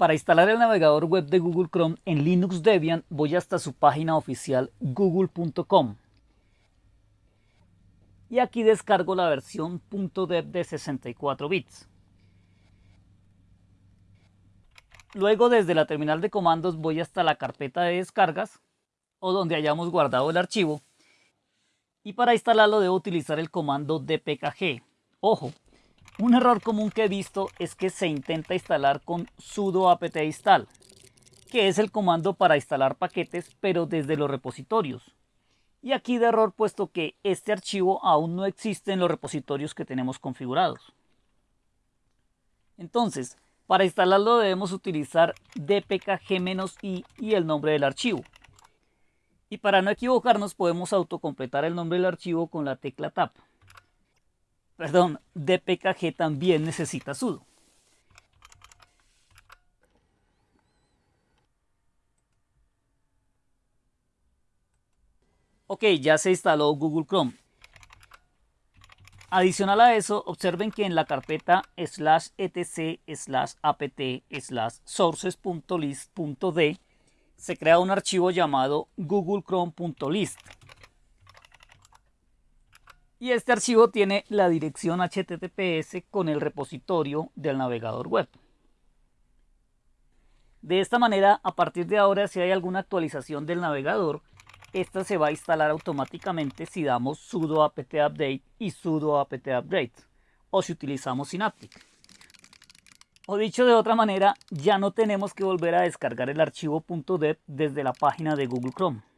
Para instalar el navegador web de Google Chrome en Linux Debian voy hasta su página oficial google.com. Y aquí descargo la versión .deb de 64 bits. Luego desde la terminal de comandos voy hasta la carpeta de descargas o donde hayamos guardado el archivo. Y para instalarlo debo utilizar el comando dpkg. Ojo, un error común que he visto es que se intenta instalar con sudo apt install, que es el comando para instalar paquetes pero desde los repositorios. Y aquí de error puesto que este archivo aún no existe en los repositorios que tenemos configurados. Entonces, para instalarlo debemos utilizar dpkg-i y el nombre del archivo. Y para no equivocarnos podemos autocompletar el nombre del archivo con la tecla tab perdón, dpkg también necesita sudo. Ok, ya se instaló Google Chrome. Adicional a eso, observen que en la carpeta slash etc slash apt slash sources.list.d se crea un archivo llamado googlechrome.list y este archivo tiene la dirección HTTPS con el repositorio del navegador web. De esta manera, a partir de ahora, si hay alguna actualización del navegador, esta se va a instalar automáticamente si damos sudo apt update y sudo apt update, o si utilizamos Synaptic. O dicho de otra manera, ya no tenemos que volver a descargar el archivo .deb desde la página de Google Chrome.